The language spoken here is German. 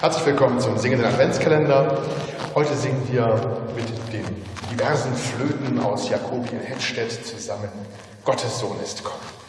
Herzlich willkommen zum singenden Adventskalender. Heute singen wir mit den diversen Flöten aus Jakobien Hettstedt zusammen. Gottes Sohn ist kommen.